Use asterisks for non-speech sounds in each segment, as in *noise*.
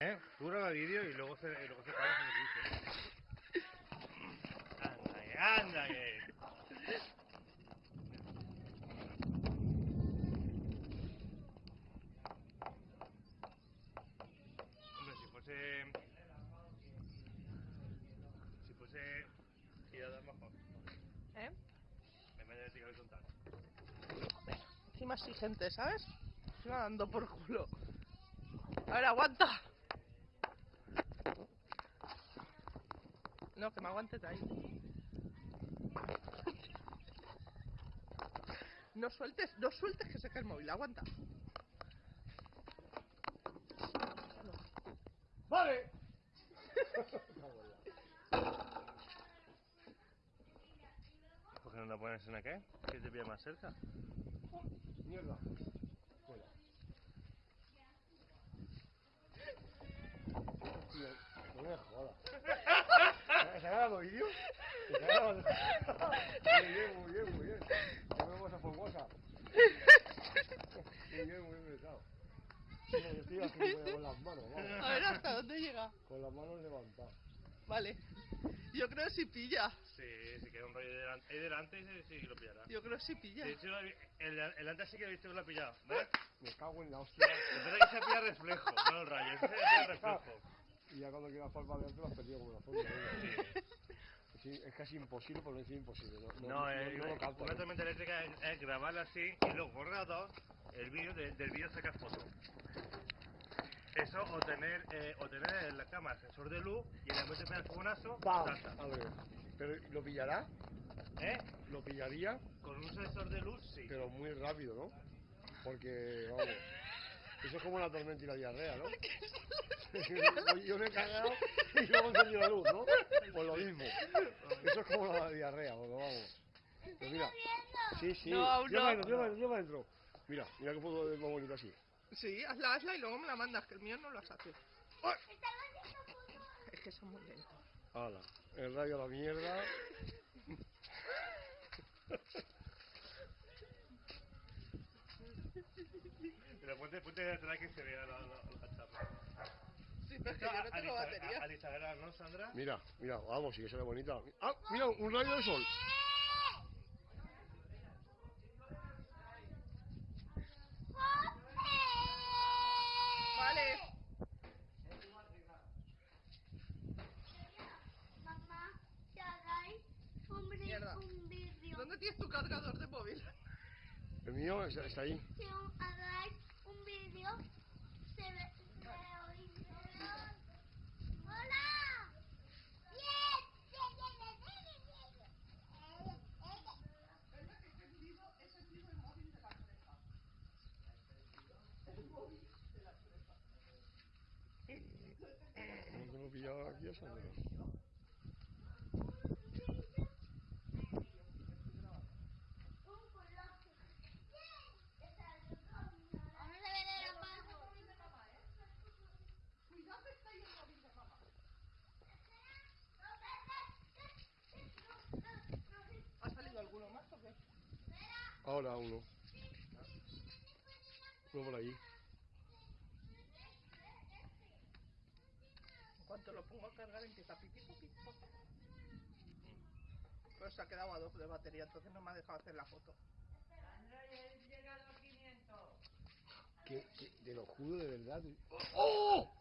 ¿Eh? Tú graba vídeo y luego se, luego se paga el. Anda, que, anda, que. Hombre, si fuese... Si fuese... Tirada mejor. ¿Eh? En vez de tirar horizontal. Encima exigente, ¿sabes? Encima dando por culo. A ver, aguanta. No, que me aguantes de ahí. No sueltes, no sueltes que se cae el móvil, aguanta. ¡Vale! ¿Por qué no la pones en aquel? Que te pilla más cerca. Mierda. Fuera. Hostia, no me jodas. ¿Se ha grabado vídeo? ¿Se ha grabado? Muy bien, muy bien, muy bien. No me vamos a formosa. Muy bien, muy bien pensado. Sí, yo estoy aquí con las manos, vamos. A ver hasta dónde llega. Con las manos levantadas. Vale. Yo creo que sí pilla. Sí, si queda un rollo ahí delante, ahí delante sí, sí lo pillará. Yo creo que sí pilla. De hecho, el, el antes sí que he visto que lo ha pillado. ¿Ves? Me cago en la hostia. Es verdad que se pilla reflejo, no el rayo, se pilla reflejo. Y ya cuando quieras palmar delante lo has perdido como una forma. Sí, es casi imposible, por no decir imposible. No, No, eh, no capto, una tormenta eléctrica es, es grabarla así y luego borrado el vídeo, de- del vídeo sacar foto. Eso o tener, eh, o tener en la cámara sensor de luz y en el momento de el fogonazo, a ver, pero ¿lo pillará? ¿Eh? Lo pillaría, Con un sensor de luz, sí. pero muy rápido, ¿no? Porque, vamos, eso es como la tormenta y la diarrea, ¿no? *laughs* *laughs* Yo me he cagado y luego encendido la luz, ¿no? Pues lo mismo. Eso es como la diarrea, porque vamos. Pero mira, sí, sí. No, aún Lleva no. adentro, lleva adentro, lleva adentro. Mira, mira que puedo ver más bonito así. Sí, hazla, hazla y luego me la mandas, que el mío no lo hace. Es que son muy lentos. Hala, el rayo a la mierda. Pero ponte, ponte detrás que se vea la, la, la chapa. Sí, pero es que yo no tengo batería. Al Instagram, ¿no, Sandra? Mira, mira, vamos, sí que se ve bonita. Ah, mira, un rayo de sol. Vale. Mamá, si hagáis un, Mierda. un vídeo, ¿Dónde tienes tu cargador de móvil? El mío está, está ahí. si un- hagáis un vídeo, se ve, se oirá. ¡Hola! ¡Bien! ¡Bien, bien, bien, bien, bien, bien! No tengo pillado aquí a apago. ¿Ha salido alguno más o qué? Ahora uno. Uno por ahí. En cuanto a cargar empieza pipi pipi. Pero se ha quedado a dos de batería, entonces no me ha dejado hacer la foto. Que, que te lo juro de verdad. ¡Oh!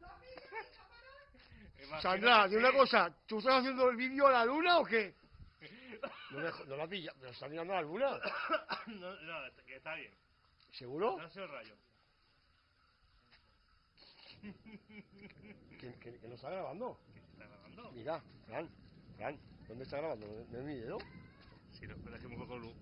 *laughs* Sandra, dime una cosa. ¿Tú estás haciendo el vídeo a la luna o qué? No, me, no la pilla, pero está mirando a la luna. *coughs* no, no, que está bien. ¿Seguro? No ha sido el rayo. Que, que, que no está grabando. ¿Qué se está grabando? Mira, Fran, Fran, ¿dónde está grabando? ¿No no es mi dedo? Si no, espera que un poco luz.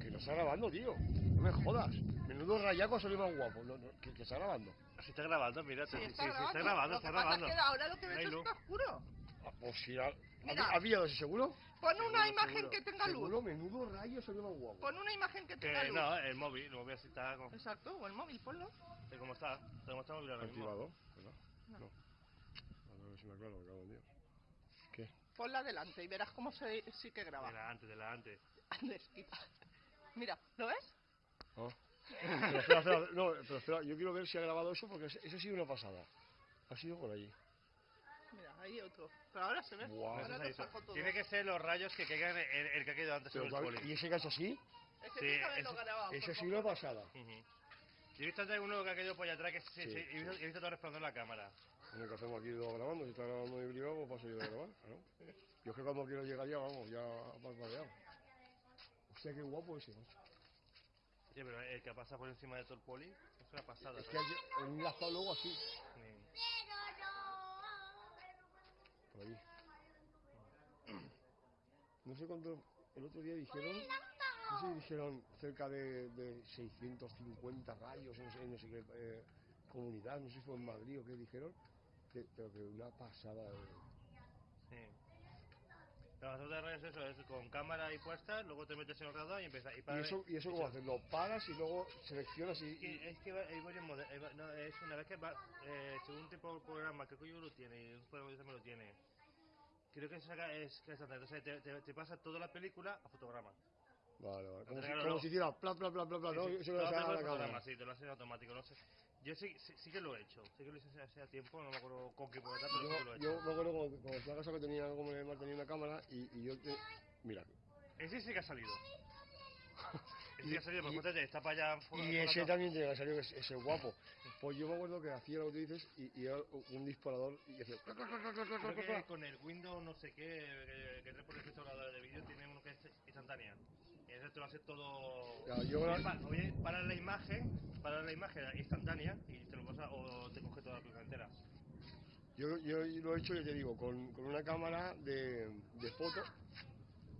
Que no está grabando, tío. No me jodas. Menudo rayaco salió más guapo. No, no, que, que está grabando. Si está grabando, mira, sí, sí, sí, está está grabando. grabando, Lo está que pasa grabando. es que ahora lo que ves está oscuro. Pues sí, ha, Mira. ¿ha, ha pillado ese seguro? Pon Seguro, una imagen seguro. que tenga Seguro, luz. menudo rayo salió más guapo. Pon una imagen que tenga Que luz. no, el móvil, el móvil así está como, Exacto, o el móvil, ponlo. de cómo está, de cómo está el móvil ahora mismo. Activado, ¿verdad? No. No. A ver si me aclaro, me cago en Dios. ¿Qué? Ponla delante y verás cómo se, sí que graba. Delante, delante. Andes, quita. Mira, ¿lo ves? Ah, Pero espera, espera, no, pero espera, yo quiero ver si ha grabado eso porque ese ha sido una pasada. Ha sido por allí. Mira, ahí otro. Pero ahora se ve. Guau. Ahora ha saco hecho. todo. Tiene que ser los rayos que caigan en el, que ha caído antes Pero sobre el poli. ¿Y ese que ha hecho así? Es que Sí, que haberlo eso- grabado. Ese por ha sido una favor. pasada. Ujú. Yo he visto antes uno que ha caído por allá atrás que sí, Sí, sí, he, visto, he visto todo resplandor en la cámara. Bueno, ¿qué hacemos aquí dos grabando? Si está grabando mi privado, pues paso yo de grabar, claro. Yo es que cuando quiero llegar ya, vamos, ya parpadeado. Hostia, qué guapo ese, macho. Sí, pero el que pasa por encima de todo el poli es una pasada. Es que ¿sabes? hay un enlazado luego así, Sí. No. sé cuánto, el otro día dijeron, no sé dijeron cerca de, de 650 rayos, no sé, no sé qué eh, comunidad, no sé si fue en Madrid o qué dijeron, pero que una pasada. de-. La basura de rayos es eso, es con cámara ahí puesta, luego te metes en el radar y empiezas. Y, ¿Y eso, ¿Y eso cómo haces? ¿Lo paras y luego seleccionas y...? Es que, es que va- hay varios modelos. No, es una vez que va, eh, según un tipo de programa, creo que yo lo tiene, y un programa también lo tiene. Creo que saca, es que es entonces te, te, te pasa toda la película a fotograma. Vale, vale. Como, si, como si hiciera pla, pla, pla, pla, pla, ¿no? Sí, sí, Eso lo le hace sale a la fotograma, cámara. sí, te lo hace en automático, no sé. Yo sí, sí, sí que lo he hecho, sí que lo hice hace, tiempo, no me acuerdo con qué programa, pero sí que lo Yo, he hecho. yo me acuerdo cuando, cuando fui a casa que tenía, como le tenía una cámara y, y yo te... Mira, Ese sí que ha salido. *laughs* Ese sí que ha salido, porque fíjate, está para allá. y ese también tenía que salir, ese, ese guapo. Pues yo me acuerdo que hacía lo que tú dices y, y era un disparador y hacía... que con el Windows no sé qué, que, que trae por defecto grabador de vídeo, tiene uno que es instantánea. Y ese te lo hace todo... Ya, yo Oye, pa- la imagen, para la imagen instantánea y te lo pasa o te coge toda la película entera. Yo, yo lo he hecho, yo te digo, con, con una cámara de, de fotos,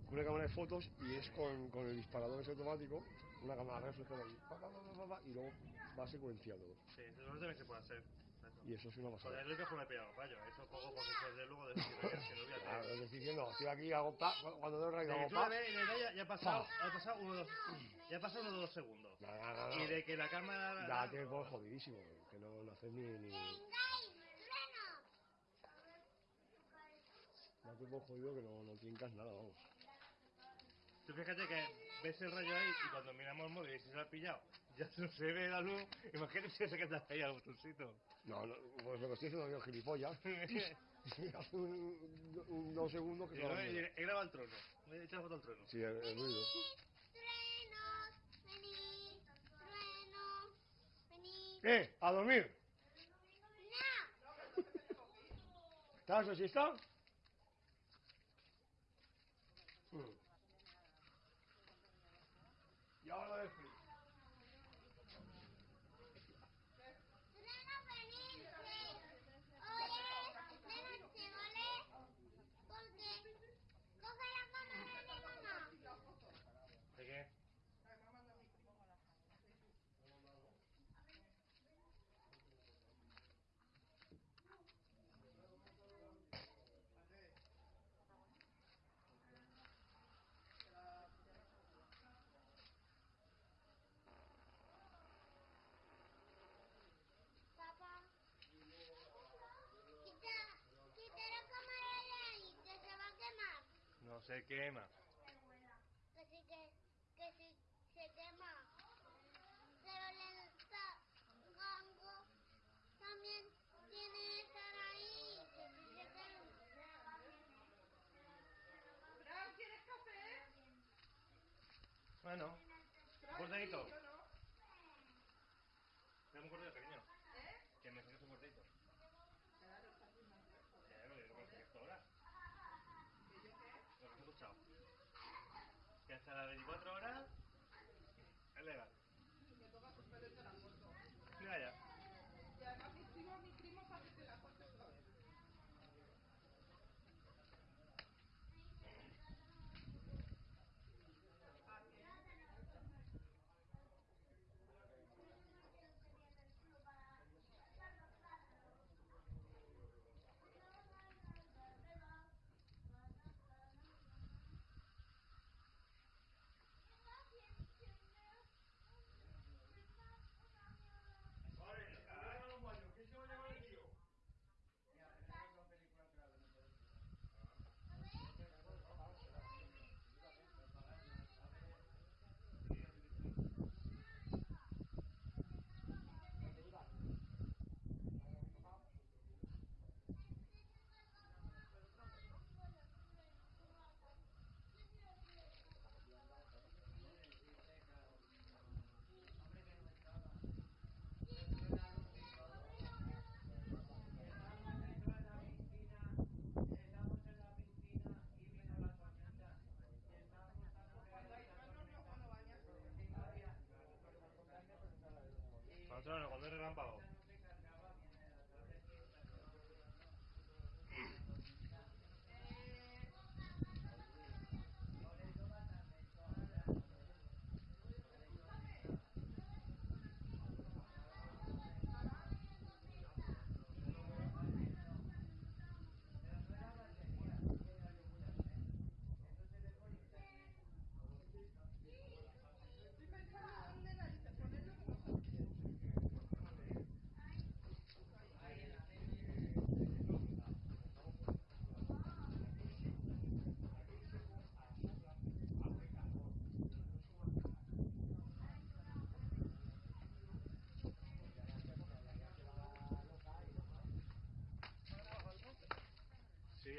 con una cámara de fotos y es con, con el disparador ese automático, una cámara ahí, pa, pa, pa, pa, pa, pa, y luego va secuenciado. Sí, eso también se puede hacer. Eso. Y eso es una Joder, pasada. es lo que me he pillado fallo. Eso poco porque desde luego de si lo voy a Claro, hacer. es decir, que no, estoy aquí, hago pa, cuando doy De que hago pa. y ya, ya ha pasado, ha pasado uno, dos, ya ha pasado uno o dos segundos. No, no, no, no. Y de que la cámara... Ya pones jodidísimo, que no, no haces ni, ni... Ya jodido que no, no tincas nada, vamos. Tú fíjate que ves el rayo ahí y cuando miramos el móvil y se lo ha pillado, ya no se ve la luz. Imagínate si se queda ahí al botoncito. No, no, pues lo que estoy haciendo yo, gilipollas. *laughs* Hace un, un- dos segundos que se va luego a he grabado el trono. Me he echado foto al trono. Sí, el, el ruido. Truenos, venid, truenos, venid. ¿Qué? ¿A dormir? No, ¿Estás así está? Y ahora del frío. truenos, venid. Oye, de noche, ¿vale? Porque coge la cámara de mamá. ¿De qué? Papá, quita, quita la cámara de ahí, que se va a quemar. No se quema. Que sí que, que sí se quema. Pero el gango también tiene que estar ahí. Que sí se quema. ¿Quieres café? Bueno, cortadito. 知らないの、れナンバー。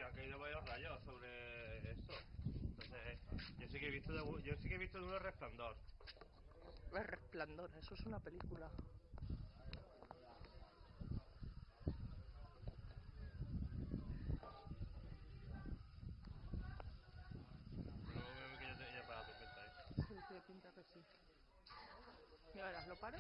Han caído varios rayos sobre esto. Entonces, yo sí que he visto, de, yo sí que he visto de uno resplandor. El resplandor, eso es una película. Pero que ya, te- ya para ¿eh? Sí, tiene pinta que sí. Y ahora, ¿lo paro?